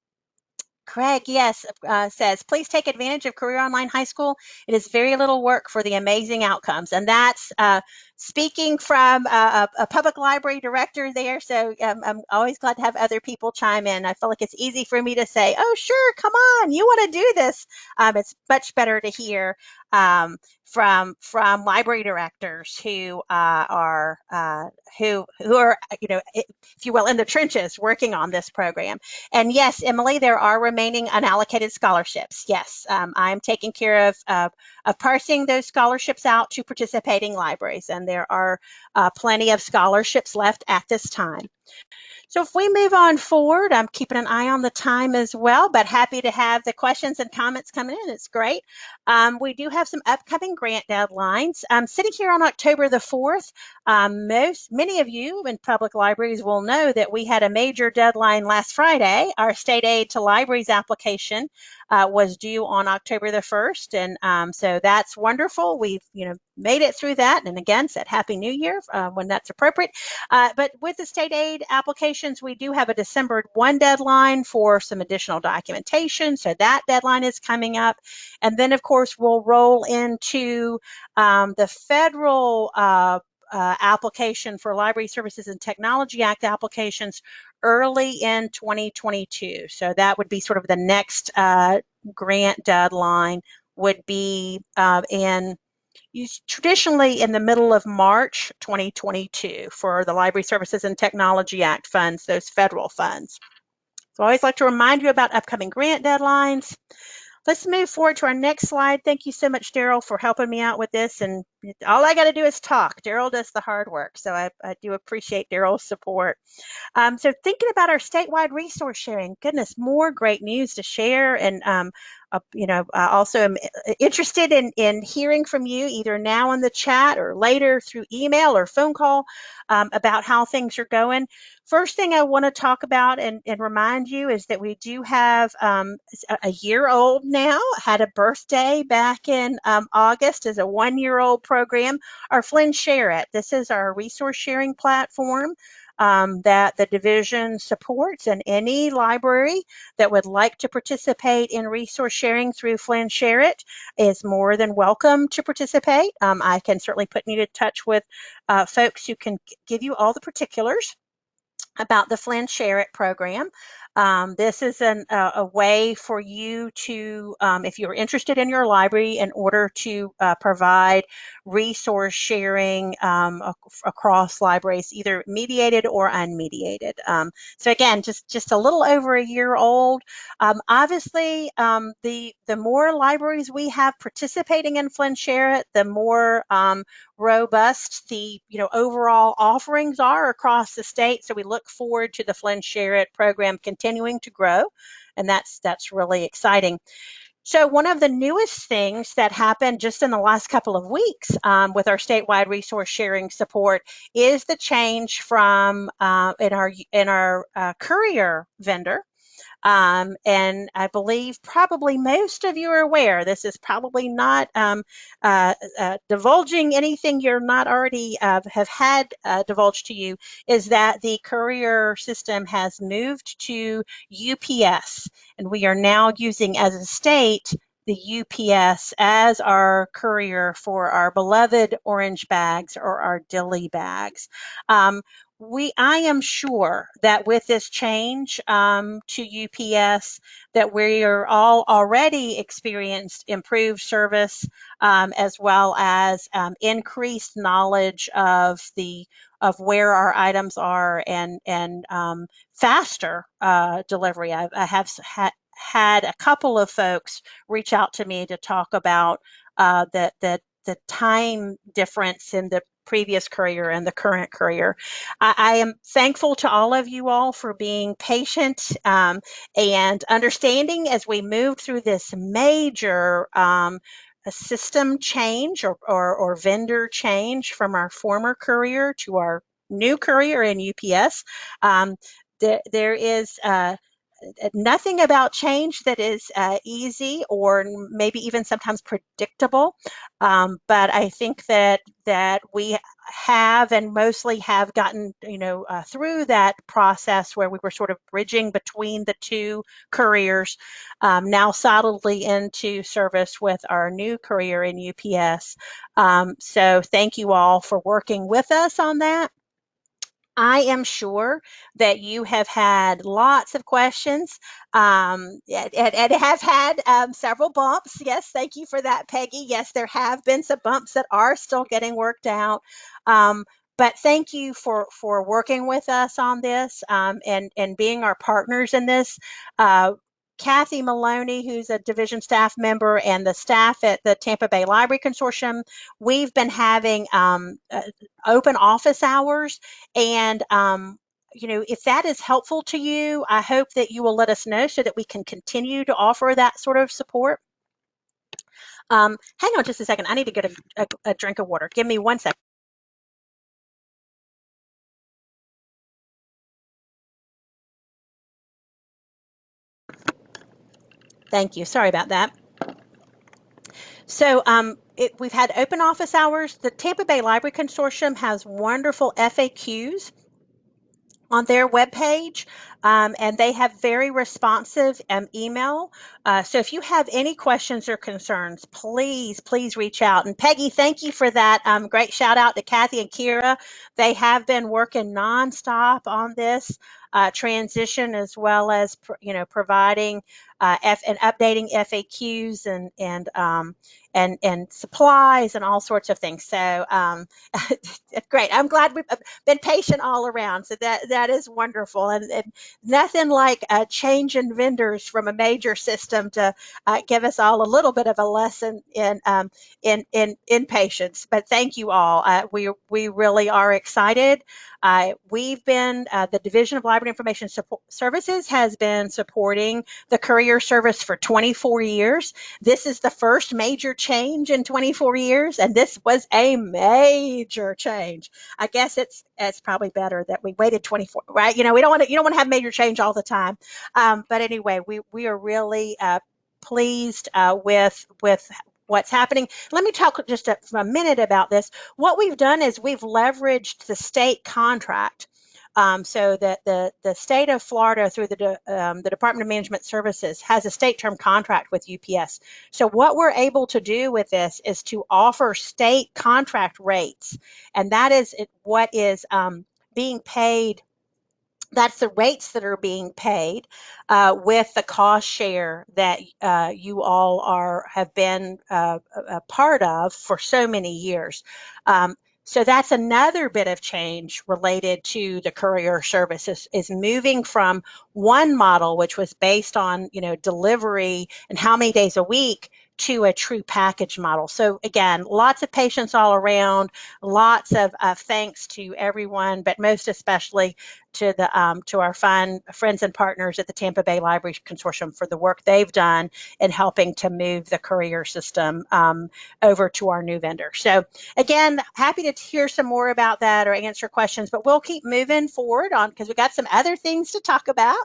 Craig, yes, uh, says, please take advantage of Career Online High School. It is very little work for the amazing outcomes. And that's uh, speaking from a, a, public library director there. So um, I'm always glad to have other people chime in. I feel like it's easy for me to say, oh, sure, come on, you want to do this. Um, it's much better to hear um, from from library directors who uh, are uh, who who are you know if you will in the trenches working on this program. And yes, Emily, there are remaining unallocated scholarships. Yes, um, I'm taking care of, of of parsing those scholarships out to participating libraries, and there are uh, plenty of scholarships left at this time. So if we move on forward, I'm keeping an eye on the time as well, but happy to have the questions and comments coming in. It's great. Um, we do have some upcoming grant deadlines. Um, sitting here on October the 4th, um, most, many of you in public libraries will know that we had a major deadline last Friday. Our state aid to libraries application uh, was due on October the 1st. And um, so that's wonderful. We've, you know, made it through that. And again, said Happy New Year uh, when that's appropriate. Uh, but with the state aid applications, we do have a December 1 deadline for some additional documentation. So that deadline is coming up. And then, of course, we'll roll into um, the federal uh, uh, application for Library Services and Technology Act applications early in 2022. So that would be sort of the next uh, grant deadline would be uh, in traditionally in the middle of March 2022 for the Library Services and Technology Act funds, those federal funds. So I always like to remind you about upcoming grant deadlines. Let's move forward to our next slide. Thank you so much, Daryl, for helping me out with this. And all I got to do is talk. Daryl does the hard work. So I, I do appreciate Daryl's support. Um, so thinking about our statewide resource sharing, goodness, more great news to share. And, um, uh, you know, I also am uh, interested in, in hearing from you either now in the chat or later through email or phone call um, about how things are going. First thing I want to talk about and, and, remind you is that we do have um, a year old now, had a birthday back in um, August as a one year old program, our FLIN Share It. This is our resource sharing platform um, that the division supports and any library that would like to participate in resource sharing through FLIN Share It is more than welcome to participate. Um, I can certainly put you in touch with uh, folks who can give you all the particulars about the FLIN Share It program. Um, this is an, uh, a way for you to, um, if you're interested in your library, in order to uh, provide resource sharing um, ac across libraries, either mediated or unmediated. Um, so again, just just a little over a year old. Um, obviously, um, the the more libraries we have participating in FLIN Share It, the more robust the you know overall offerings are across the state. So we look forward to the FLIN Share It program continuing to grow, and that's that's really exciting. So one of the newest things that happened just in the last couple of weeks um, with our statewide resource sharing support is the change from uh, in our in our uh, courier vendor um, and I believe probably most of you are aware, this is probably not um, uh, uh, divulging anything you're not already uh, have had uh, divulged to you, is that the courier system has moved to UPS. And we are now using as a state the UPS as our courier for our beloved orange bags or our dilly bags. Um, we I am sure that with this change um, to UPS that we are all already experienced improved service um, as well as um, increased knowledge of the of where our items are and and um, faster uh, delivery. I, I have ha had a couple of folks reach out to me to talk about uh, that that the time difference in the previous courier and the current courier. I, I am thankful to all of you all for being patient um, and understanding as we moved through this major um, system change or, or, or, vendor change from our former courier to our new courier in UPS. Um, there, there is uh, nothing about change that is uh, easy or maybe even sometimes predictable. Um, but I think that that we have and mostly have gotten you know uh, through that process where we were sort of bridging between the two couriers, um, now solidly into service with our new career in UPS. Um, so thank you all for working with us on that. I am sure that you have had lots of questions um, and, and, have had um, several bumps. Yes, thank you for that, Peggy. Yes, there have been some bumps that are still getting worked out. Um, but thank you for for working with us on this um, and and being our partners in this. Uh, Kathy Maloney, who's a division staff member, and the staff at the Tampa Bay Library Consortium, we've been having um, uh, open office hours. And, um, you know, if that is helpful to you, I hope that you will let us know so that we can continue to offer that sort of support. Um, hang on just a second. I need to get a, a, a drink of water. Give me one second. Thank you. Sorry about that. So um, it, we've had open office hours. The Tampa Bay Library Consortium has wonderful FAQs on their webpage, um, and they have very responsive um, email. Uh, so if you have any questions or concerns, please, please reach out. And Peggy, thank you for that. Um, great shout out to Kathy and Kira. They have been working nonstop on this. uh, transition as well as, you know, providing uh, F and updating FAQs and, and, um, and, and supplies and all sorts of things. So, um, great. I'm glad we've been patient all around. So that, that is wonderful. And, and nothing like in vendors from a major system to uh, give us all a little bit of a lesson in, um, in, in, in patience. But thank you all. Uh, we, we really are excited. Uh, we've been, uh, the Division of Library Information Support Services has been supporting the courier service for 24 years. This is the first major change in 24 years, and this was a major change. I guess it's it's probably better that we waited 24, right? You know, we don't want to you don't want to have major change all the time. Um, but anyway, we we are really uh, pleased uh, with with what's happening. Let me talk just a, for a minute about this. What we've done is we've leveraged the state contract. Um, so that the, the state of Florida through the, De- um, the Department of Management Services has a state term contract with UPS. So what we're able to do with this is to offer state contract rates. And that is what is um, being paid that's the rates that are being paid uh, with the cost share that uh, you all are have been uh, a a part of for so many years. Um, so that's another bit of change related to the courier service is, is moving from one model, which was based on you know delivery and how many days a week, to a true package model. So again, lots of patience all around, lots of uh, thanks to everyone, but most especially to the um, to our fine friends and partners at the Tampa Bay Library Consortium for the work they've done in helping to move the courier system um, over to our new vendor. So again, happy to hear some more about that or answer questions, but we'll keep moving forward on because we got some other things to talk about.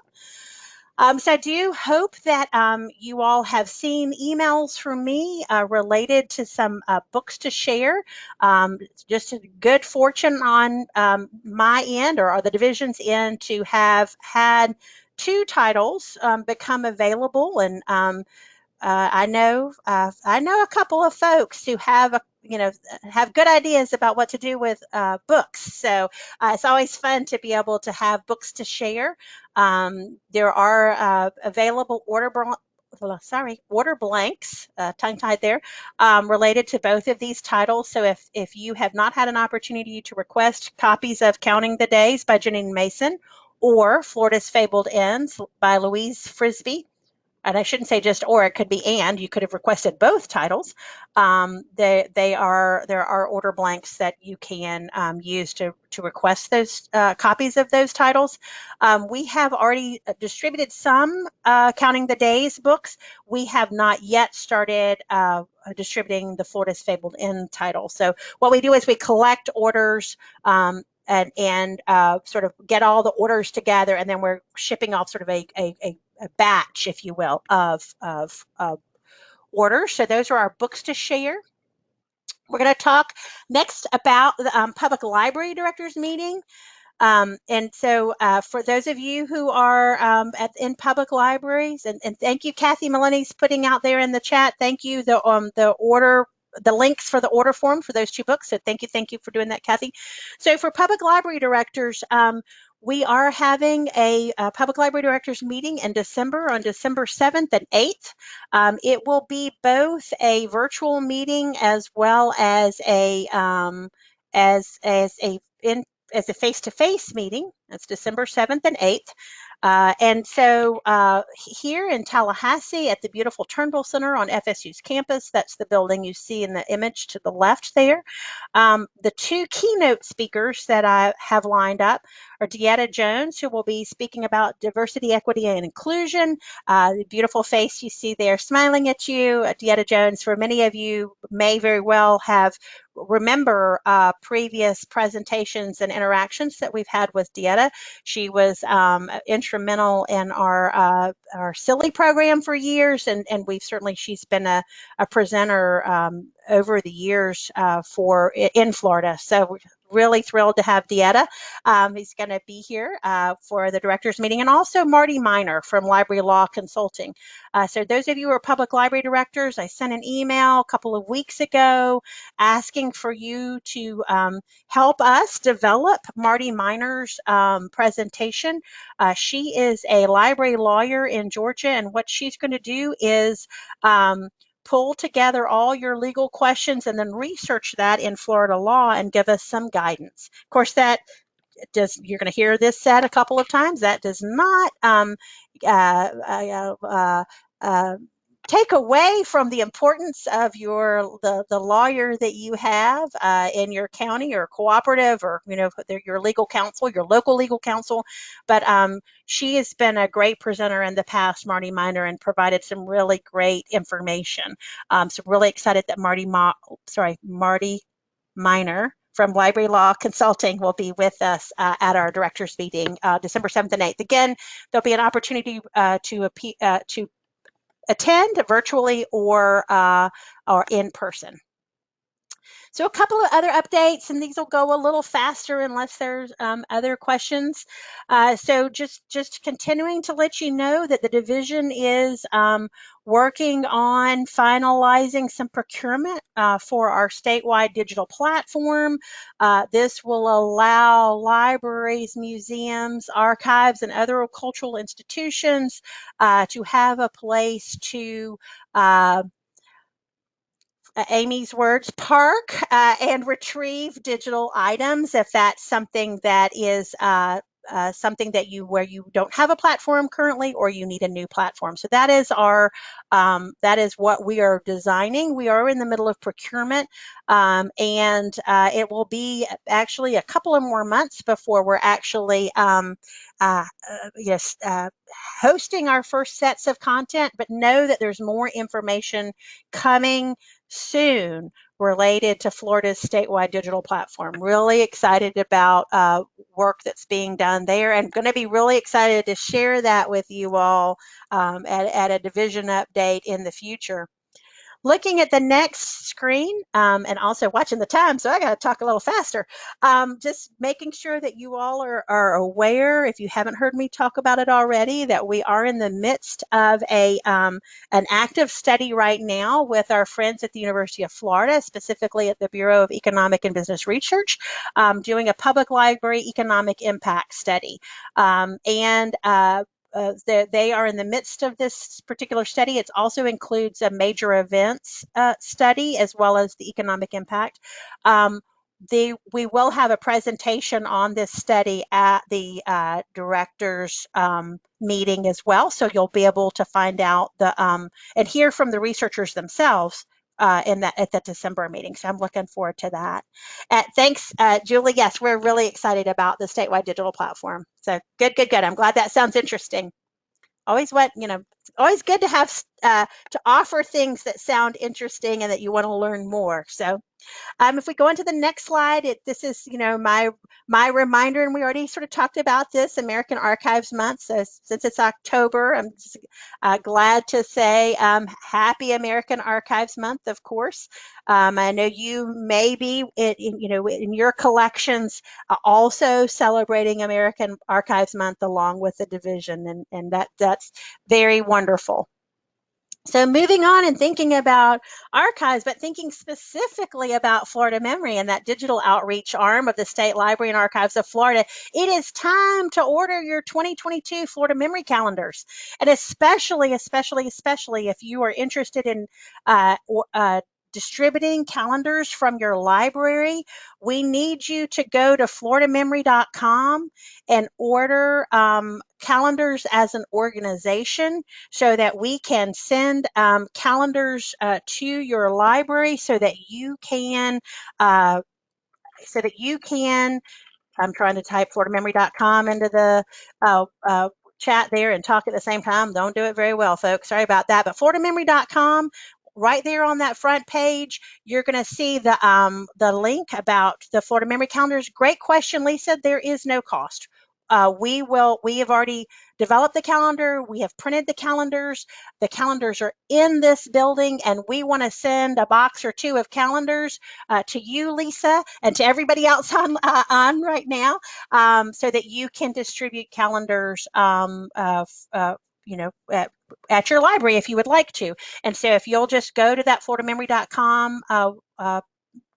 Um, so I do hope that um, you all have seen emails from me uh, related to some uh, books to share. Um, just a good fortune on um, my end or, or the division's end to have had two titles um, become available and um, uh, I know uh, I know a couple of folks who have a you know have good ideas about what to do with uh, books. So uh, it's always fun to be able to have books to share. Um, there are uh, available order sorry order blanks uh, tongue tied there um, related to both of these titles. So if if you have not had an opportunity to request copies of Counting the Days by Janine Mason or Florida's Fabled Inns by Louise Frisbie and I shouldn't say just or, it could be and. You could have requested both titles. Um, they they are there are order blanks that you can um, use to to request those uh, copies of those titles. Um, we have already uh, distributed some uh, counting the days books. We have not yet started uh, distributing the Florida's Fabled Inn title. So what we do is we collect orders um, and, and uh, sort of get all the orders together, and then we're shipping off sort of a, a, a batch, if you will, of, of, of orders. So those are our books to share. We're going to talk next about the um, public library directors meeting. Um, and so uh, for those of you who are um, at, in public libraries, and, and thank you, Kathy Maloney's putting out there in the chat. Thank you, the, um, the order the links for the order form for those two books. So thank you, thank you for doing that, Kathy. So for public library directors, um, we are having a, a, public library directors meeting in December on December 7th and 8th. Um, it will be both a virtual meeting as well as a um, as as a in as a face-to-face meeting. That's December 7th and 8th. Uh, and so uh, here in Tallahassee at the beautiful Turnbull Center on FSU's campus, that's the building you see in the image to the left there. Um, the two keynote speakers that I have lined up are DeEtta Jones, who will be speaking about diversity, equity, and inclusion. Uh, the beautiful face you see there smiling at you. Uh, DeEtta Jones, for many of you, may very well have remember uh, previous presentations and interactions that we've had with DeEtta. She was um, instrumental in our uh, our silly program for years, and and we've certainly she's been a, a presenter um, over the years uh, for in Florida. So really thrilled to have DeEtta. Um, he's going to be here uh, for the directors meeting and also Marty Miner from Library Law Consulting. Uh, so those of you who are public library directors, I sent an email a couple of weeks ago asking for you to um, help us develop Marty Miner's um, presentation. Uh, she is a library lawyer in Georgia and what she's going to do is um, pull together all your legal questions and then research that in Florida law and give us some guidance. Of course, that does you're going to hear this said a couple of times. That does not um, uh, uh, uh, uh take away from the importance of your the, the lawyer that you have uh, in your county or cooperative or you know your legal counsel your local legal counsel but um, she has been a great presenter in the past marty miner and provided some really great information um, so really excited that marty Ma sorry marty miner from Library Law Consulting will be with us uh, at our directors meeting uh, December 7th and 8th. Again, there'll be an opportunity uh, to, uh, to attend virtually or, uh, or in person. So a couple of other updates, and these will go a little faster unless there's um, other questions. Uh, so just just continuing to let you know that the division is um, working on finalizing some procurement uh, for our statewide digital platform. Uh, this will allow libraries, museums, archives, and other cultural institutions uh, to have a place to uh, Amy's words, park uh, and retrieve digital items if that's something that is uh, uh, something that you where you don't have a platform currently or you need a new platform. So that is our um, that is what we are designing. We are in the middle of procurement um, and uh, it will be actually a couple of more months before we're actually um, uh, uh yes uh, hosting our first sets of content. But know that there's more information coming soon related to Florida's statewide digital platform. Really excited about uh, work that's being done there and going to be really excited to share that with you all um, at, at a division update in the future looking at the next screen um, and also watching the time, so I got to talk a little faster. Um, just making sure that you all are, are, aware, if you haven't heard me talk about it already, that we are in the midst of a um, an active study right now with our friends at the University of Florida, specifically at the Bureau of Economic and Business Research, um, doing a public library economic impact study. Um, and uh, uh, they are in the midst of this particular study. It also includes a major events uh, study as well as the economic impact. Um, the, we will have a presentation on this study at the uh, directors um, meeting as well. So you'll be able to find out the um, and hear from the researchers themselves uh, in that at the December meeting. So I'm looking forward to that. Uh, thanks, uh, Julie. Yes, we're really excited about the statewide digital platform. So good, good, good. I'm glad that sounds interesting. Always what you know. Always good to have uh, to offer things that sound interesting and that you want to learn more. So um, if we go into the next slide, it, this is, you know, my my reminder, and we already sort of talked about this, American Archives Month. So since it's October, I'm just, uh, glad to say um, Happy American Archives Month, of course. Um, I know you may be, in, you know, in your collections uh, also celebrating American Archives Month along with the division, and, and that that's very wonderful. So moving on and thinking about archives, but thinking specifically about Florida Memory and that digital outreach arm of the State Library and Archives of Florida, it is time to order your 2022 Florida Memory calendars. And especially, especially, especially if you are interested in uh, uh, distributing calendars from your library, we need you to go to floridamemory.com and order um, calendars as an organization so that we can send um, calendars uh, to your library so that you can uh, so that you can I'm trying to type floridamemory.com into the uh, uh, chat there and talk at the same time. Don't do it very well, folks. Sorry about that. But floridamemory.com right there on that front page, you're going to see the um, the link about the Florida Memory Calendars. Great question, Lisa. There is no cost. uh, we will, we have already developed the calendar. We have printed the calendars. The calendars are in this building and we want to send a box or two of calendars uh, to you, Lisa, and to everybody else on, uh, on right now um, so that you can distribute calendars, um, uh, uh, you know, at, your library if you would like to. And so if you'll just go to that floridamemory.com uh, uh,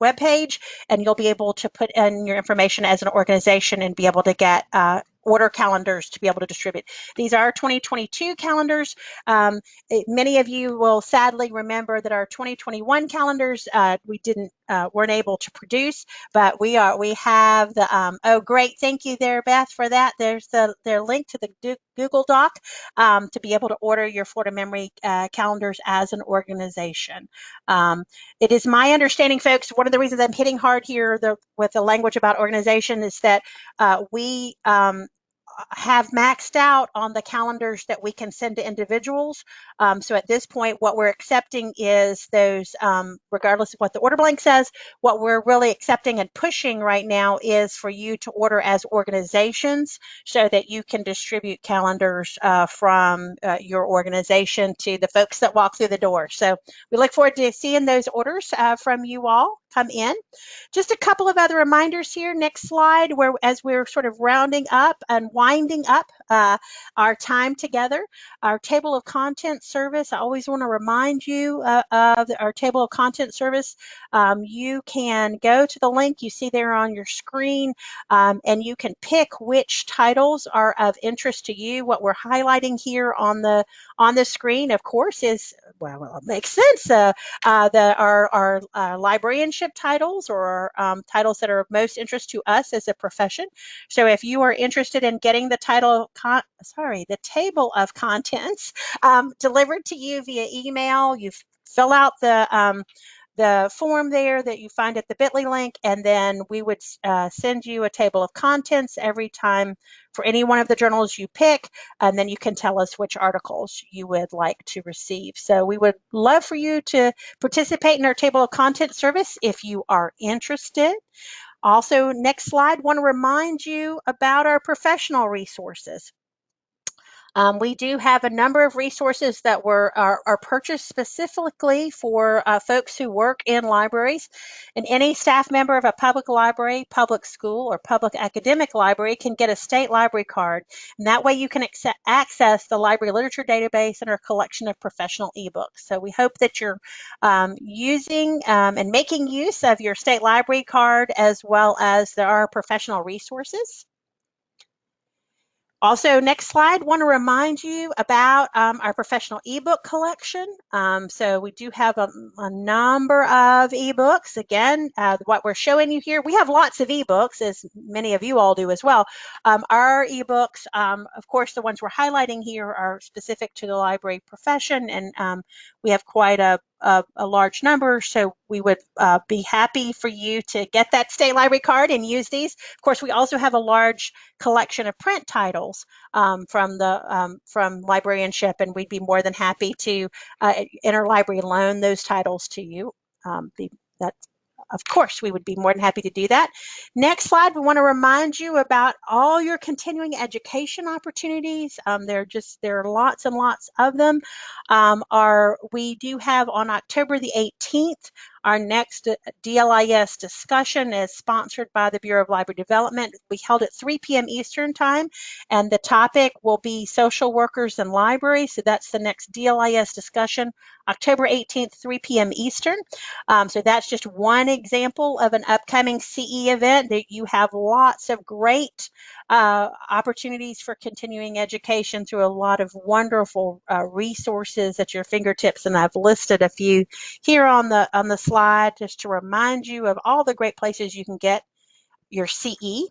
webpage and you'll be able to put in your information as an organization and be able to get uh, order calendars to be able to distribute. These are 2022 calendars. Um, it, many of you will sadly remember that our 2021 calendars uh, we didn't uh, weren't able to produce, but we are we have the um, oh great thank you there Beth for that. There's the their link to the Google Doc um, to be able to order your Florida Memory uh, calendars as an organization. Um, it is my understanding, folks. One of the reasons I'm hitting hard here the, with the language about organization is that uh, we um, have maxed out on the calendars that we can send to individuals. Um, so at this point, what we're accepting is those, um, regardless of what the order blank says, what we're really accepting and pushing right now is for you to order as organizations so that you can distribute calendars uh, from uh, your organization to the folks that walk through the door. So we look forward to seeing those orders uh, from you all come in. Just a couple of other reminders here. Next slide, where as we're sort of rounding up and winding up uh, our time together, our table of content service. I always want to remind you uh, of our table of content service. Um, you can go to the link you see there on your screen, um, and you can pick which titles are of interest to you. What we're highlighting here on the on the screen, of course, is well, it makes sense. Uh, uh, the our our uh, titles or um, titles that are of most interest to us as a profession. So if you are interested in getting the title, sorry, the table of contents um, delivered to you via email, you fill out the um, the form there that you find at the bit.ly link, and then we would uh, send you a table of contents every time for any one of the journals you pick, and then you can tell us which articles you would like to receive. So we would love for you to participate in our table of content service if you are interested. Also, next slide, want to remind you about our professional resources. Um, we do have a number of resources that were are, are purchased specifically for uh, folks who work in libraries. And any staff member of a public library, public school, or public academic library can get a state library card. And that way you can access the library literature database and our collection of professional ebooks. So we hope that you're um, using um, and making use of your state library card as well as there are professional resources. Also, next slide, want to remind you about um, our professional ebook collection. Um, so we do have a, a number of ebooks. Again, uh, what we're showing you here, we have lots of ebooks, as many of you all do as well. Um, our ebooks, um, of course, the ones we're highlighting here are specific to the library profession, and um, we have quite a, a, a, large number, so we would uh, be happy for you to get that state library card and use these. Of course, we also have a large collection of print titles um, from the um, from librarianship, and we'd be more than happy to uh, interlibrary loan those titles to you. Um, be, that's of course, we would be more than happy to do that. Next slide, we want to remind you about all your continuing education opportunities. Um, there are just, there are lots and lots of them. Um, our, we do have on October the 18th, our next DLIS discussion is sponsored by the Bureau of Library Development. We held at 3 p.m. Eastern Time, and the topic will be social workers and libraries. So that's the next DLIS discussion, October 18th, 3 p.m. Eastern. Um, so that's just one example of an upcoming CE event that you have lots of great uh, opportunities for continuing education through a lot of wonderful uh, resources at your fingertips. And I've listed a few here on the on the slide just to remind you of all the great places you can get your CE.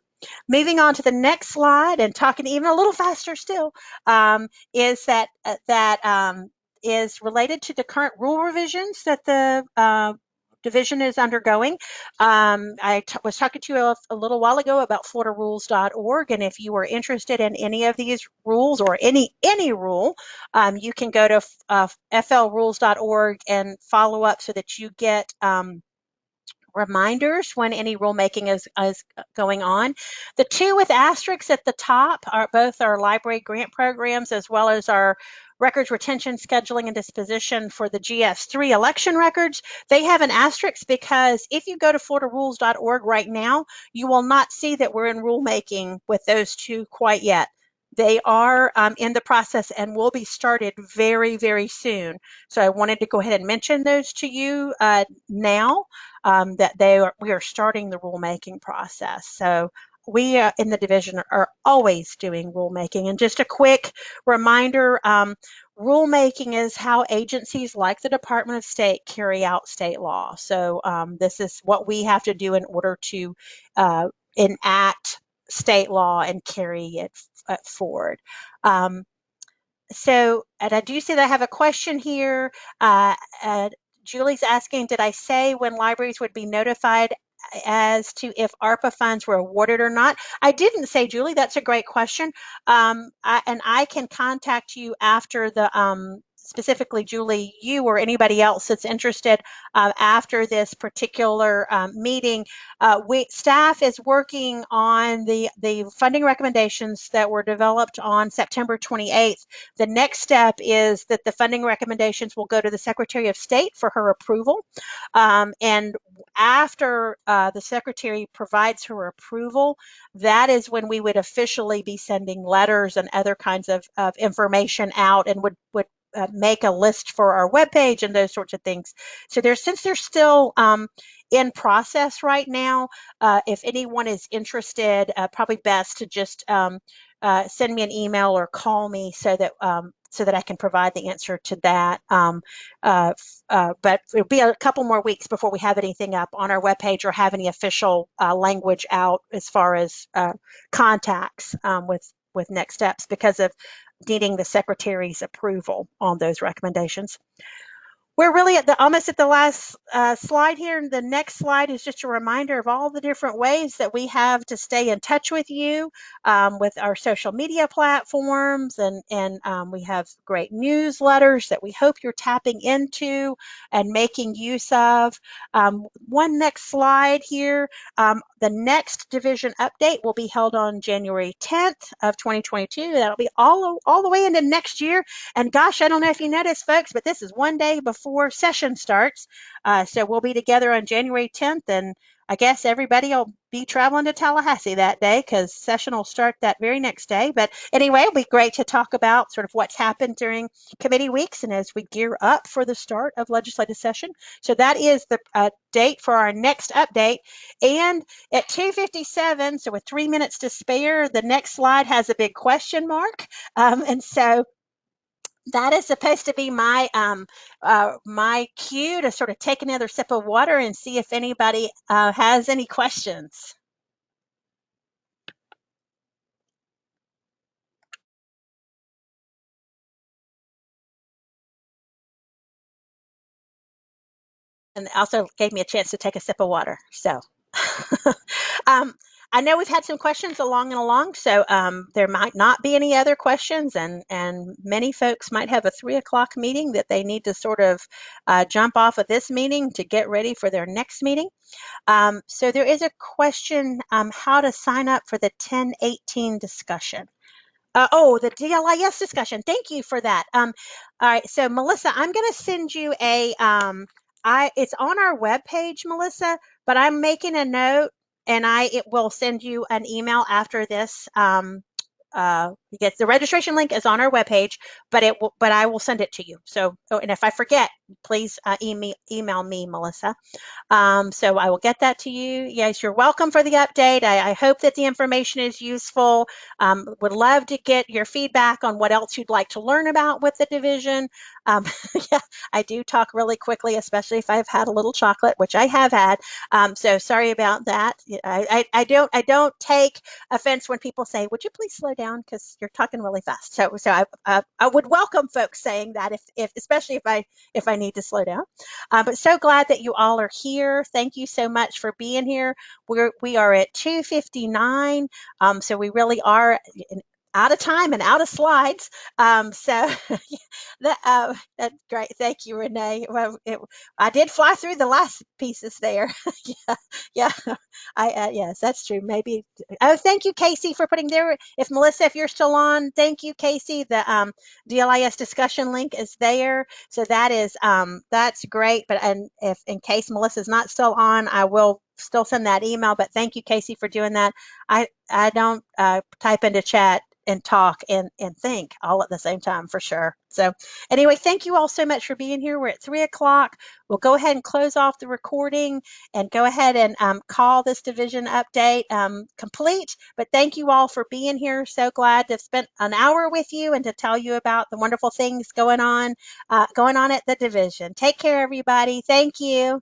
Moving on to the next slide and talking even a little faster still um, is that uh, that um, is related to the current rule revisions that the uh, division is undergoing. Um, I was talking to you a, a, little while ago about floridarules.org, and if you are interested in any of these rules or any any rule, um, you can go to uh, flrules.org and follow up so that you get um, reminders when any rulemaking is, is going on. The two with asterisks at the top are both our library grant programs as well as our records retention, scheduling, and disposition for the GS3 election records. They have an asterisk because if you go to floridarules.org right now, you will not see that we're in rulemaking with those two quite yet. They are um, in the process and will be started very, very soon. So I wanted to go ahead and mention those to you uh, now um, that they are, we are starting the rulemaking process. So we uh, in the division are always doing rulemaking. And just a quick reminder, um, rulemaking is how agencies like the Department of State carry out state law. So um, this is what we have to do in order to uh, enact state law and carry it uh, Ford. Um, so, and I do see that I have a question here. Uh, uh, Julie's asking, did I say when libraries would be notified as to if ARPA funds were awarded or not? I didn't say, Julie, that's a great question. Um, I, and I can contact you after the um, specifically Julie, you or anybody else that's interested uh, after this particular um, meeting, uh, we, staff is working on the, the funding recommendations that were developed on September 28th. The next step is that the funding recommendations will go to the Secretary of State for her approval. Um, and after uh, the Secretary provides her approval, that is when we would officially be sending letters and other kinds of, of information out and would, would uh, make a list for our webpage and those sorts of things. So there's since they're still um, in process right now, uh, if anyone is interested, uh, probably best to just um, uh, send me an email or call me so that um, so that I can provide the answer to that. Um, uh, uh, but it'll be a couple more weeks before we have anything up on our webpage or have any official language out as far as contacts um, with with next steps because of needing the secretary's approval on those recommendations. We're really at the almost at the last uh, slide here. And the next slide is just a reminder of all the different ways that we have to stay in touch with you um, with our social media platforms, and and um, we have great newsletters that we hope you're tapping into and making use of. Um, one next slide here. Um, the next division update will be held on January 10th of 2022. That'll be all all the way into next year. And gosh, I don't know if you noticed, folks, but this is one day before before session starts. Uh, so we'll be together on January 10th, and I guess everybody will be traveling to Tallahassee that day because session will start that very next day. But anyway, it'll be great to talk about sort of what's happened during committee weeks and as we gear up for the start of legislative session. So that is the uh, date for our next update. And at 2.57, so with three minutes to spare, the next slide has a big question mark. Um, and so that is supposed to be my um, uh, my cue to sort of take another sip of water and see if anybody uh, has any questions. And also gave me a chance to take a sip of water. So um, I know we've had some questions along and along, so um, there might not be any other questions, and and many folks might have a three o'clock meeting that they need to sort of uh, jump off of this meeting to get ready for their next meeting. Um, so there is a question um, how to sign up for the 1018 discussion. Uh, oh, the DLIS discussion. Thank you for that. Um, all right, so Melissa, I'm going to send you a. Um, I it's on our webpage, Melissa, but I'm making a note and I it will send you an email after this. Um, uh, the registration link is on our webpage, but it will, but I will send it to you. So, oh, and if I forget, please uh, email, email me, Melissa. Um, so I will get that to you. Yes, you're welcome for the update. I, I hope that the information is useful. Um, would love to get your feedback on what else you'd like to learn about with the division. Um, yeah, I do talk really quickly, especially if I've had a little chocolate, which I have had. Um, so sorry about that. I, I, I, don't I don't take offense when people say, "Would you please slow down?" Because you're talking really fast. So so I, I, I would welcome folks saying that if, if especially if I if I need to slow down. Uh, but so glad that you all are here. Thank you so much for being here. We're we are at 2:59. Um, so we really are out of time and out of slides. Um, so that, uh, that's great. Thank you, Renee. Well, it, I did fly through the last pieces there. yeah, yeah. I uh, yes, that's true. Maybe. Oh, thank you, Casey, for putting there. If Melissa, if you're still on, thank you, Casey. The um, DLIS discussion link is there, so that is um, that's great. But and if in case Melissa's not still on, I will still send that email. But thank you, Casey, for doing that. I I don't uh, type into chat and talk and and think all at the same time for sure. So anyway, thank you all so much for being here. We're at three o'clock. We'll go ahead and close off the recording and go ahead and um, call this division update um, complete. But thank you all for being here. So glad to have spent an hour with you and to tell you about the wonderful things going on uh, going on at the division. Take care, everybody. Thank you.